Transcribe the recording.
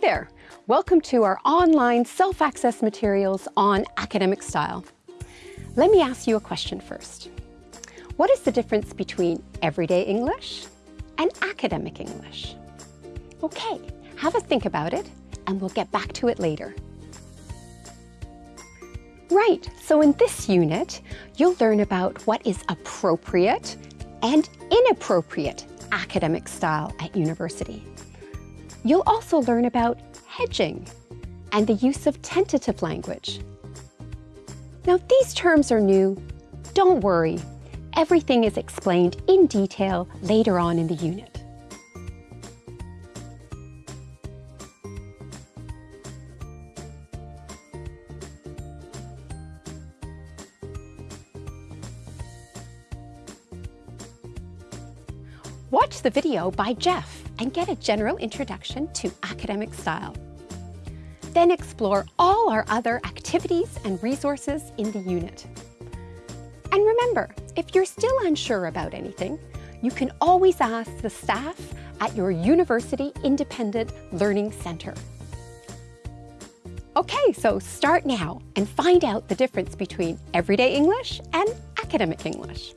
there! Welcome to our online self-access materials on academic style. Let me ask you a question first. What is the difference between everyday English and academic English? Okay, have a think about it and we'll get back to it later. Right, so in this unit, you'll learn about what is appropriate and inappropriate academic style at university. You'll also learn about hedging and the use of tentative language. Now, these terms are new, don't worry. Everything is explained in detail later on in the unit. Watch the video by Jeff and get a general introduction to academic style. Then explore all our other activities and resources in the unit. And remember, if you're still unsure about anything, you can always ask the staff at your University Independent Learning Centre. Okay, so start now and find out the difference between everyday English and academic English.